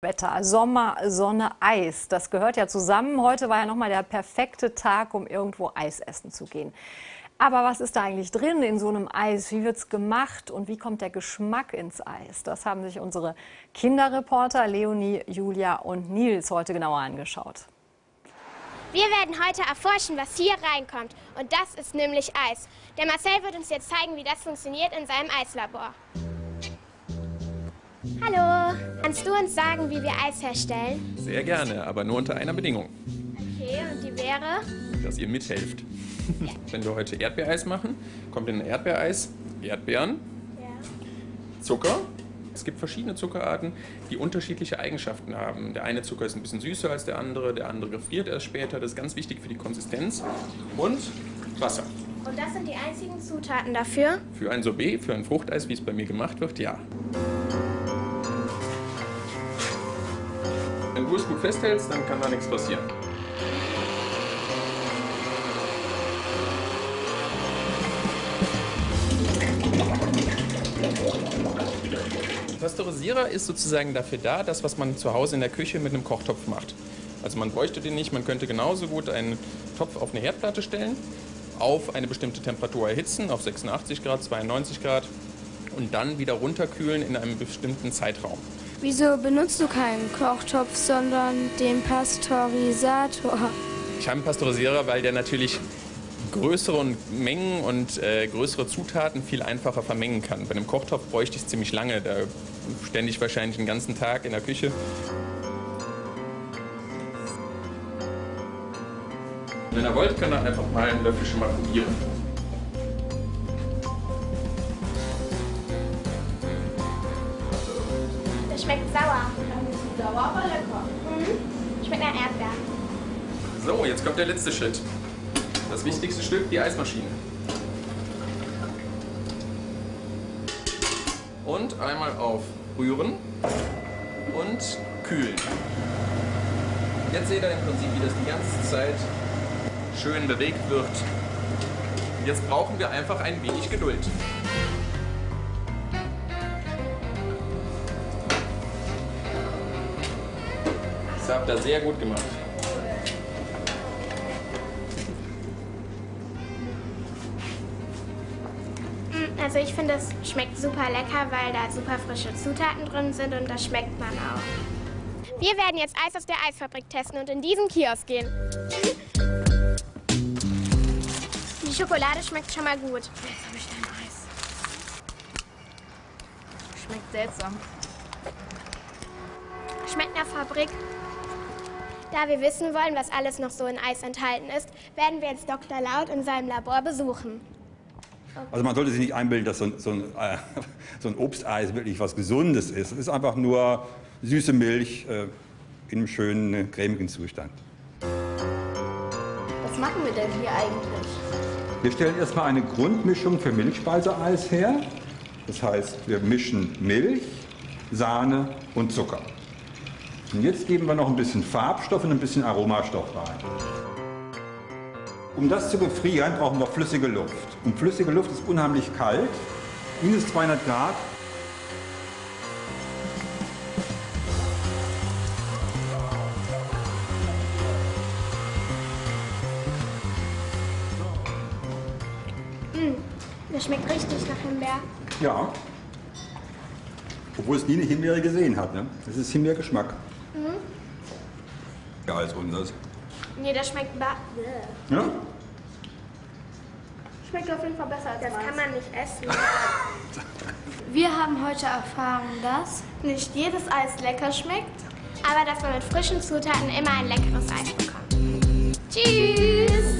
Wetter, Sommer, Sonne, Eis. Das gehört ja zusammen. Heute war ja nochmal der perfekte Tag, um irgendwo Eis essen zu gehen. Aber was ist da eigentlich drin in so einem Eis? Wie wird es gemacht und wie kommt der Geschmack ins Eis? Das haben sich unsere Kinderreporter Leonie, Julia und Nils heute genauer angeschaut. Wir werden heute erforschen, was hier reinkommt. Und das ist nämlich Eis. Der Marcel wird uns jetzt zeigen, wie das funktioniert in seinem Eislabor. Hallo, kannst du uns sagen, wie wir Eis herstellen? Sehr gerne, aber nur unter einer Bedingung. Okay, und die wäre? Dass ihr mithelft. Wenn wir heute Erdbeereis machen, kommt in ein Erdbeereis Erdbeeren, Ja. Zucker. Es gibt verschiedene Zuckerarten, die unterschiedliche Eigenschaften haben. Der eine Zucker ist ein bisschen süßer als der andere, der andere gefriert erst später. Das ist ganz wichtig für die Konsistenz. Und Wasser. Und das sind die einzigen Zutaten dafür? Für ein Sorbet, für ein Fruchteis, wie es bei mir gemacht wird, ja. Wenn du es gut festhältst, dann kann da nichts passieren. Pasteurisierer ist sozusagen dafür da, das, was man zu Hause in der Küche mit einem Kochtopf macht. Also man bräuchte den nicht, man könnte genauso gut einen Topf auf eine Herdplatte stellen, auf eine bestimmte Temperatur erhitzen, auf 86 Grad, 92 Grad und dann wieder runterkühlen in einem bestimmten Zeitraum. Wieso benutzt du keinen Kochtopf, sondern den Pasteurisator? Ich habe einen Pasteurisierer, weil der natürlich größere Mengen und äh, größere Zutaten viel einfacher vermengen kann. Bei einem Kochtopf bräuchte ich es ziemlich lange, da stände ich wahrscheinlich den ganzen Tag in der Küche. Wenn ihr wollt, könnt ihr einfach mal einen Löffel schon mal probieren. Schmeckt sauer. Sauer, aber lecker. Mhm. Schmeckt nach Erdbeeren. So, jetzt kommt der letzte Schritt. Das wichtigste Stück, die Eismaschine. Und einmal auf Rühren und kühlen. Jetzt seht ihr im Prinzip, wie das die ganze Zeit schön bewegt wird. Jetzt brauchen wir einfach ein wenig Geduld. Das habt ihr sehr gut gemacht. Mm, Also ich finde, es schmeckt super lecker, weil da super frische Zutaten drin sind und das schmeckt man auch. Wir werden jetzt Eis aus der Eisfabrik testen und in diesen Kiosk gehen. Die Schokolade schmeckt schon mal gut. Jetzt habe ich dein Eis. Schmeckt seltsam. Schmeckt nach Fabrik. Da wir wissen wollen, was alles noch so in Eis enthalten ist, werden wir jetzt Dr. Laut in seinem Labor besuchen. Also man sollte sich nicht einbilden, dass so ein, so, ein, äh, so ein Obsteis wirklich was Gesundes ist. Es ist einfach nur süße Milch äh, in einem schönen, cremigen Zustand. Was machen wir denn hier eigentlich? Wir stellen erstmal eine Grundmischung für Milchspeiseeis her. Das heißt, wir mischen Milch, Sahne und Zucker. Und jetzt geben wir noch ein bisschen Farbstoff und ein bisschen Aromastoff rein. Um das zu befrieren, brauchen wir flüssige Luft. Und flüssige Luft ist unheimlich kalt, minus 200 Grad. Das schmeckt richtig nach Himbeer. Ja. Obwohl es nie eine Himbeere gesehen hat. Ne? Das ist Himbeergeschmack. Ja, als unseres. Nee, das schmeckt ba Ja? Schmeckt auf jeden Fall besser als Das kann man nicht essen. Wir haben heute erfahren, dass nicht jedes Eis lecker schmeckt. Aber dass man mit frischen Zutaten immer ein leckeres Eis bekommt. Tschüss!